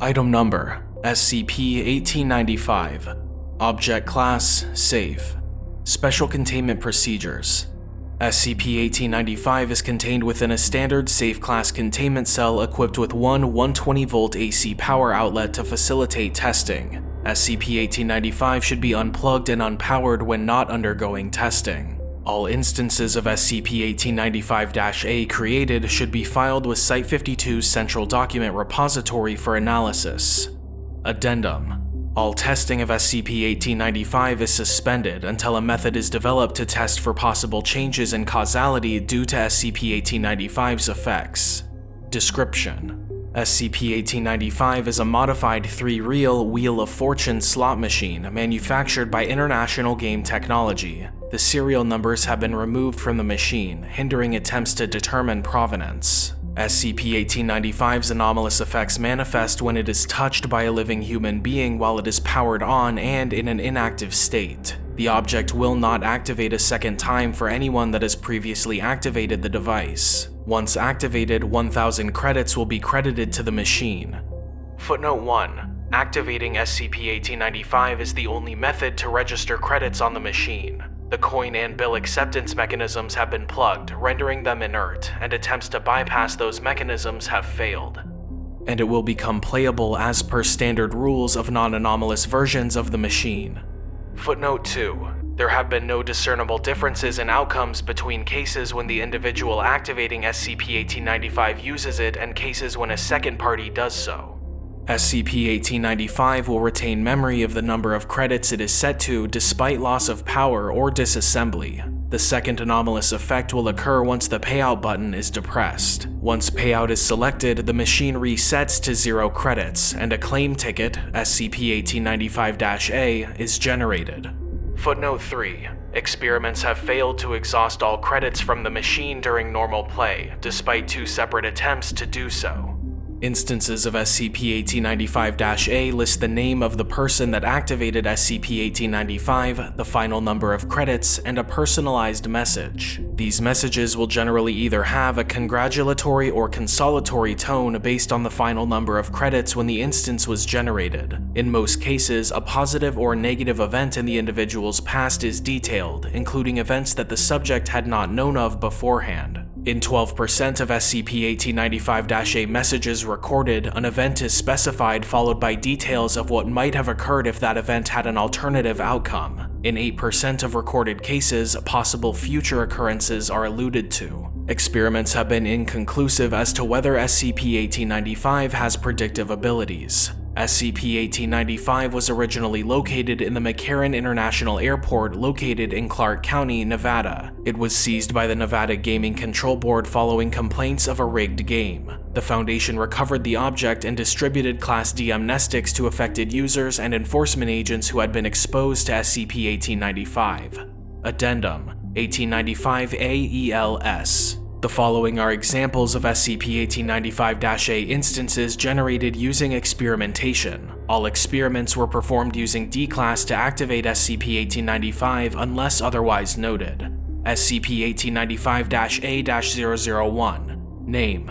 Item Number SCP-1895 Object Class Safe. Special Containment Procedures. SCP-1895 is contained within a standard safe class containment cell equipped with one 120-volt AC power outlet to facilitate testing. SCP-1895 should be unplugged and unpowered when not undergoing testing. All instances of SCP-1895-A created should be filed with Site-52's Central Document Repository for analysis. Addendum all testing of SCP-1895 is suspended until a method is developed to test for possible changes in causality due to SCP-1895's effects. Description: SCP-1895 is a modified three-reel Wheel of Fortune slot machine manufactured by International Game Technology. The serial numbers have been removed from the machine, hindering attempts to determine provenance. SCP-1895's anomalous effects manifest when it is touched by a living human being while it is powered on and in an inactive state. The object will not activate a second time for anyone that has previously activated the device. Once activated, 1000 credits will be credited to the machine. Footnote 1. Activating SCP-1895 is the only method to register credits on the machine. The coin and bill acceptance mechanisms have been plugged, rendering them inert, and attempts to bypass those mechanisms have failed. And it will become playable as per standard rules of non-anomalous versions of the machine. Footnote 2. There have been no discernible differences in outcomes between cases when the individual activating SCP-1895 uses it and cases when a second party does so. SCP-1895 will retain memory of the number of credits it is set to despite loss of power or disassembly. The second anomalous effect will occur once the payout button is depressed. Once payout is selected, the machine resets to zero credits, and a claim ticket, SCP-1895-A, is generated. Footnote 3. Experiments have failed to exhaust all credits from the machine during normal play, despite two separate attempts to do so. Instances of SCP-1895-A list the name of the person that activated SCP-1895, the final number of credits, and a personalized message. These messages will generally either have a congratulatory or consolatory tone based on the final number of credits when the instance was generated. In most cases, a positive or negative event in the individual's past is detailed, including events that the subject had not known of beforehand. In 12% of SCP-1895-A messages recorded, an event is specified followed by details of what might have occurred if that event had an alternative outcome. In 8% of recorded cases, possible future occurrences are alluded to. Experiments have been inconclusive as to whether SCP-1895 has predictive abilities. SCP-1895 was originally located in the McCarran International Airport located in Clark County, Nevada. It was seized by the Nevada Gaming Control Board following complaints of a rigged game. The Foundation recovered the object and distributed Class D amnestics to affected users and enforcement agents who had been exposed to SCP-1895. Addendum 1895 AELS the following are examples of SCP-1895-A instances generated using experimentation. All experiments were performed using D-Class to activate SCP-1895 unless otherwise noted. SCP-1895-A-001 Name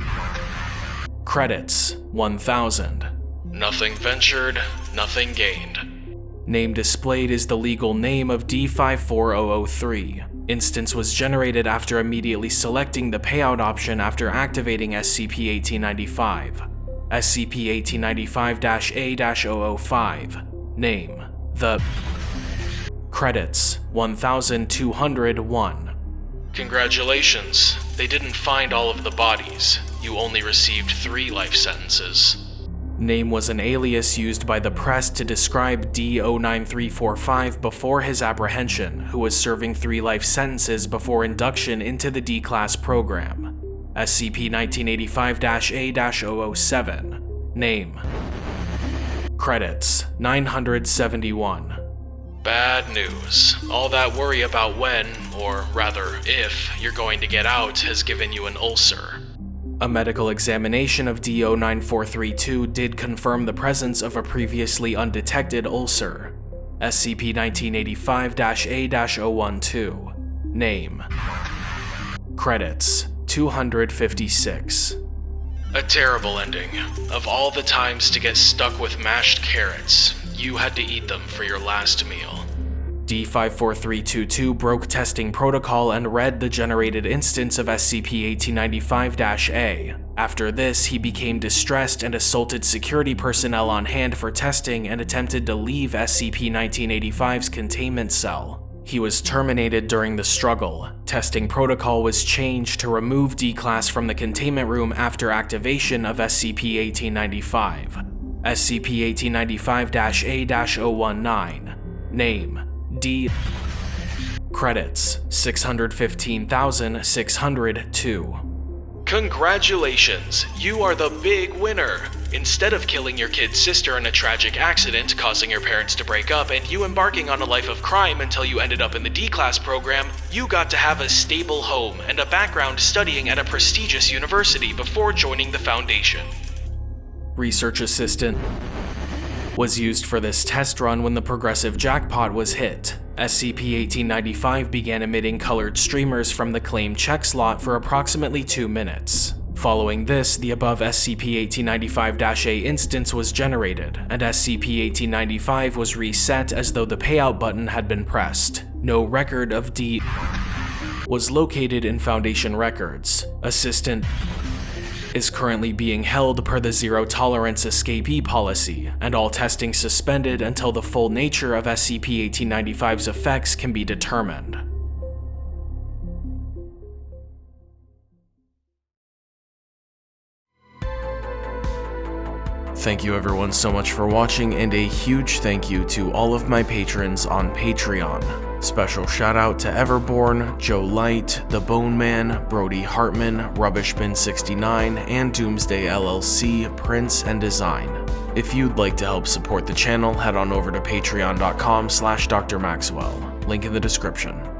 Credits 1000 Nothing ventured, nothing gained. Name displayed is the legal name of D54003. Instance was generated after immediately selecting the payout option after activating SCP-1895. SCP-1895-A-005 Name The Credits 1201 Congratulations, they didn't find all of the bodies. You only received three life sentences. Name was an alias used by the press to describe D09345 before his apprehension, who was serving three life sentences before induction into the D-Class program. SCP-1985-A-007 Name Credits 971 Bad news. All that worry about when, or rather if, you're going to get out has given you an ulcer. A medical examination of DO9432 did confirm the presence of a previously undetected ulcer. SCP-1985-A-012 Name Credits 256 A terrible ending. Of all the times to get stuck with mashed carrots, you had to eat them for your last meal. D54322 broke testing protocol and read the generated instance of SCP-1895-A. After this, he became distressed and assaulted security personnel on hand for testing and attempted to leave SCP-1985's containment cell. He was terminated during the struggle. Testing protocol was changed to remove D-Class from the containment room after activation of SCP-1895. SCP-1895-A-019 Name D. Credits 615,602. Congratulations, you are the big winner! Instead of killing your kid's sister in a tragic accident, causing your parents to break up, and you embarking on a life of crime until you ended up in the D class program, you got to have a stable home and a background studying at a prestigious university before joining the Foundation. Research Assistant was used for this test run when the progressive jackpot was hit. SCP-1895 began emitting colored streamers from the claimed check slot for approximately 2 minutes. Following this, the above SCP-1895-A instance was generated, and SCP-1895 was reset as though the payout button had been pressed. No record of D was located in Foundation records. Assistant is currently being held per the zero tolerance escapee policy, and all testing suspended until the full nature of SCP-1895's effects can be determined. Thank you everyone so much for watching and a huge thank you to all of my patrons on Patreon. Special shout out to Everborn, Joe Light, The Bone Man, Brody Hartman, Rubbishbin69, and Doomsday LLC, Prince and Design. If you'd like to help support the channel, head on over to patreon.com slash drmaxwell, link in the description.